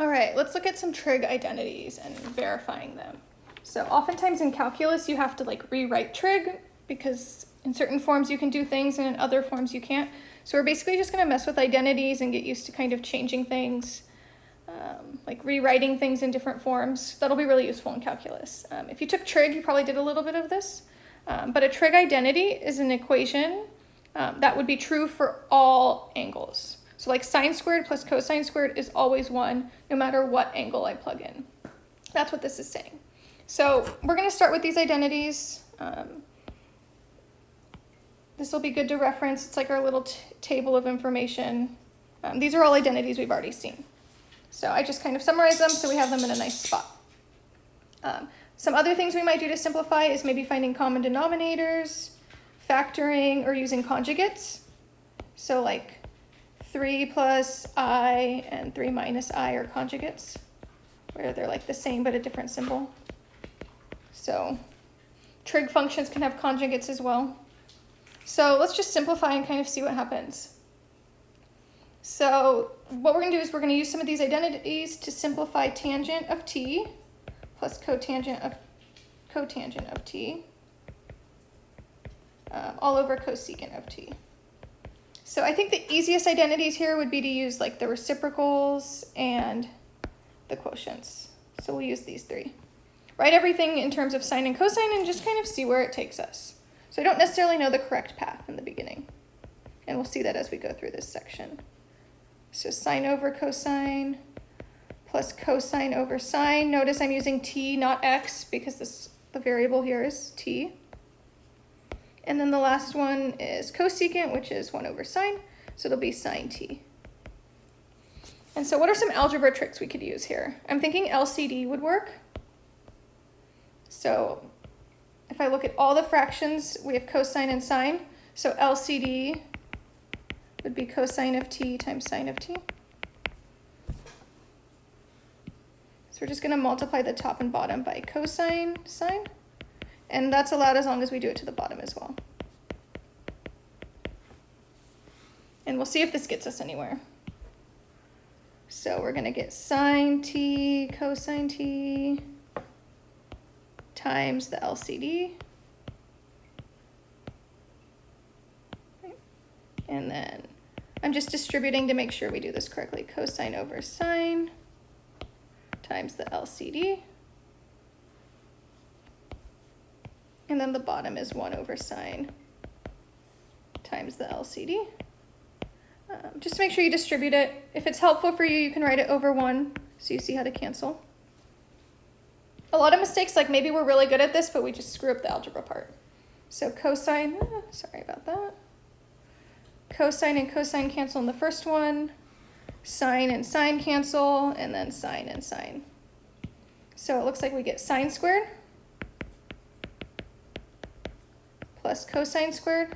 All right, let's look at some trig identities and verifying them. So oftentimes in calculus, you have to like rewrite trig because in certain forms you can do things and in other forms you can't. So we're basically just gonna mess with identities and get used to kind of changing things, um, like rewriting things in different forms. That'll be really useful in calculus. Um, if you took trig, you probably did a little bit of this. Um, but a trig identity is an equation um, that would be true for all angles. So like sine squared plus cosine squared is always one, no matter what angle I plug in. That's what this is saying. So we're going to start with these identities. Um, this will be good to reference. It's like our little table of information. Um, these are all identities we've already seen. So I just kind of summarize them so we have them in a nice spot. Um, some other things we might do to simplify is maybe finding common denominators, factoring, or using conjugates. So like 3 plus i and 3 minus i are conjugates, where they're like the same but a different symbol. So trig functions can have conjugates as well. So let's just simplify and kind of see what happens. So what we're going to do is we're going to use some of these identities to simplify tangent of t plus cotangent of cotangent of t uh, all over cosecant of t. So I think the easiest identities here would be to use like the reciprocals and the quotients. So we'll use these three. Write everything in terms of sine and cosine and just kind of see where it takes us. So I don't necessarily know the correct path in the beginning. And we'll see that as we go through this section. So sine over cosine plus cosine over sine. Notice I'm using t, not x, because this the variable here is t. And then the last one is cosecant, which is 1 over sine, so it'll be sine t. And so what are some algebra tricks we could use here? I'm thinking LCD would work. So if I look at all the fractions, we have cosine and sine. So LCD would be cosine of t times sine of t. So we're just going to multiply the top and bottom by cosine sine. And that's allowed as long as we do it to the bottom as well. And we'll see if this gets us anywhere. So we're going to get sine t cosine t times the LCD. And then I'm just distributing to make sure we do this correctly. Cosine over sine times the LCD. And then the bottom is 1 over sine times the LCD. Um, just make sure you distribute it. If it's helpful for you, you can write it over 1 so you see how to cancel. A lot of mistakes, like maybe we're really good at this, but we just screw up the algebra part. So cosine, ah, sorry about that. Cosine and cosine cancel in the first one. Sine and sine cancel, and then sine and sine. So it looks like we get sine squared plus cosine squared.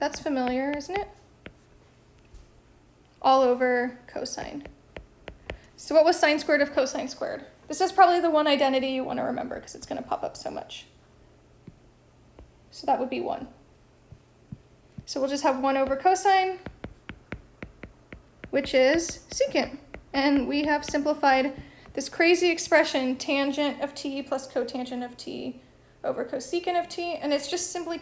That's familiar, isn't it? All over cosine. So what was sine squared of cosine squared? This is probably the one identity you want to remember because it's going to pop up so much. So that would be 1. So we'll just have 1 over cosine, which is secant. And we have simplified this crazy expression, tangent of t plus cotangent of t over cosecant of t, and it's just simply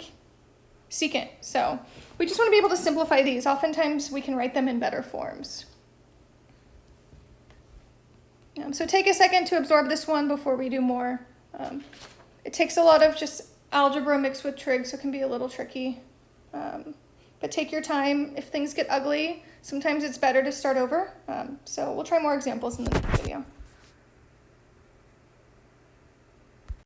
secant. So we just want to be able to simplify these. Oftentimes we can write them in better forms. Um, so take a second to absorb this one before we do more. Um, it takes a lot of just algebra mixed with trig, so it can be a little tricky. Um, but take your time. If things get ugly, sometimes it's better to start over. Um, so we'll try more examples in the.